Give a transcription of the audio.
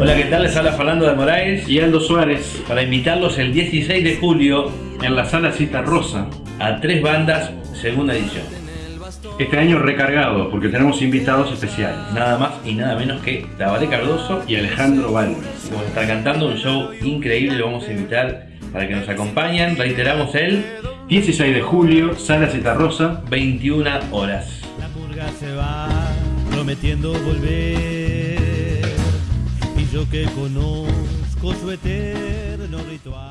Hola, ¿qué tal? Les habla Fernando de Moraes y Aldo Suárez para invitarlos el 16 de julio en la sala Cita Rosa a tres bandas, segunda edición. Este año recargado porque tenemos invitados especiales. Nada más y nada menos que Tabaré Cardoso y Alejandro Valdes. Vamos a estar cantando un show increíble, lo vamos a invitar para que nos acompañen. Reiteramos el 16 de julio, sala Cita Rosa, 21 horas. La purga se va prometiendo volver y yo que conozco su eterno ritual.